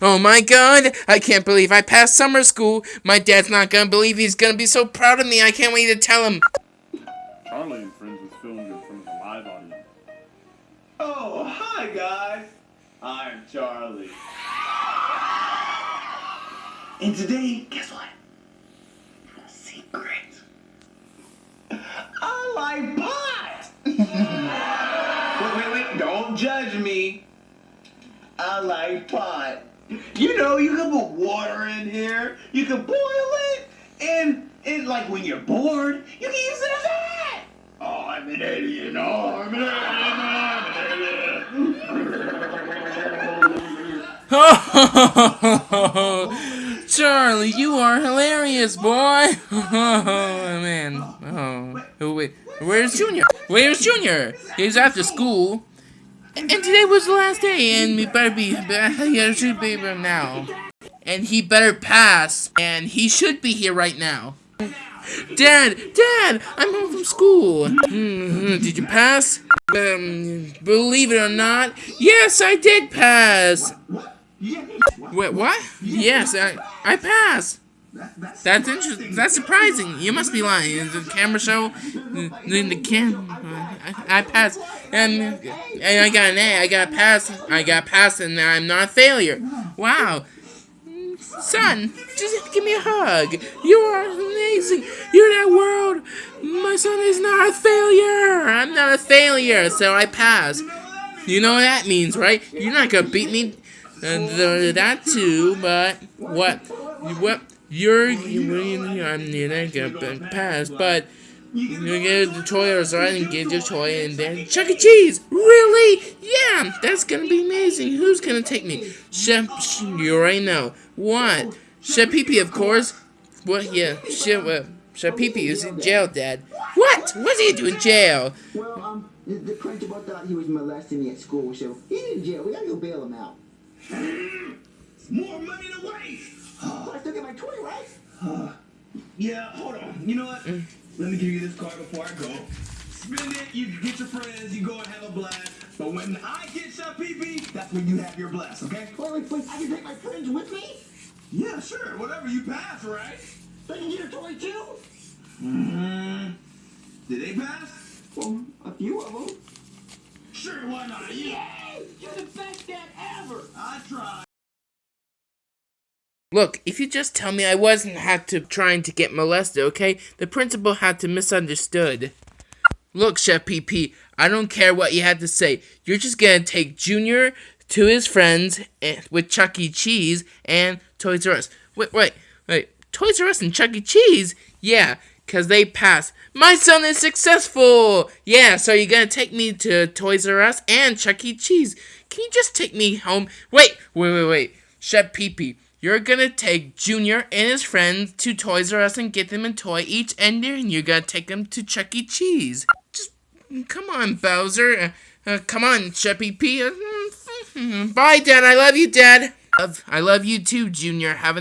Oh my god, I can't believe I passed summer school. My dad's not gonna believe he's gonna be so proud of me. I can't wait to tell him. Charlie and Friends was filmed in front of a live audience. Oh, hi guys. I'm Charlie. And today, guess what? A secret. I like pot. wait, wait, wait! Don't judge me. I like pot. You know, you can put water in here. You can boil it, and and like when you're bored, you can use it as that. Oh, I'm an alien. Oh, I'm an alien. Oh, I'm an alien. Charlie, you are hilarious, boy. oh man. Oh. oh, wait. Where's Junior? Where's Junior? He's after school. And today was the last day, and we better be, he should be here now. And he better pass, and he should be here right now. Dad, Dad, I'm home from school. Mm-hmm. Did you pass? Um, believe it or not, yes, I did pass. Wait, what? Yes, I, I passed. That's interesting. That's surprising. You must be lying. The camera show? The, the cam. I, I passed. And, and I got an A. I got a pass. I got a pass, and I'm not a failure. Wow. Son, just give me a hug. You are amazing. You're that world. My son is not a failure. I'm not a failure, so I pass. You know what that means, right? You're not gonna beat me. Uh, that too, but what? What? You're you're, I'm you're not gonna pass, but you get the toy or something, get your toy, and then Chuck E. Cheese. Really? Yeah, that's gonna be amazing. Who's gonna take me? Chef, you already know. What? Chef Pee Pee, of course. What? Yeah, Chef. Uh, Chef Pee Pee is in jail, Dad. What? What's he doing in jail? Well, um, the, the principal thought he was molesting me at school, so he's in jail. We gotta go bail him out. More money to waste. I still get my toy, right? Uh, yeah, hold on. You know what? Mm. Let me give you this card before I go. Spend it, you get your friends, you go and have a blast. But when I get Chef Pee Pee, that's when you have your blast, okay? Wait, wait, wait. I can take my friends with me? Yeah, sure. Whatever you pass, right? They can get a toy too? Mm-hmm. Did they pass? Well, a few of them. Sure, why not? Yeah, Yay! You're the best dad ever! I tried. Look, if you just tell me I wasn't had to trying to get molested, okay? The principal had to misunderstood. Look, Chef Pee, I don't care what you had to say. You're just gonna take Junior to his friends and, with Chuck E. Cheese and Toys R Us. Wait, wait, wait. Toys R Us and Chuck E. Cheese? Yeah, because they passed. My son is successful! Yeah, so you're gonna take me to Toys R Us and Chuck E. Cheese. Can you just take me home? Wait, wait, wait, wait. Chef Pee, you're gonna take Junior and his friends to Toys R Us and get them a toy each, and you're gonna take them to Chuck E. Cheese. Just come on, Bowser. Uh, uh, come on, Chef Pee Pee. Uh, Bye, Dad. I love you, Dad. Love, I love you too, Junior. Have a